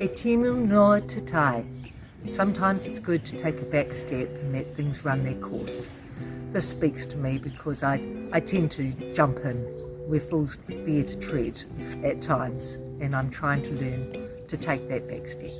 E tēnā noa. Sometimes it's good to take a back step and let things run their course. This speaks to me because I, I tend to jump in where fools fear to tread at times and I'm trying to learn to take that back step.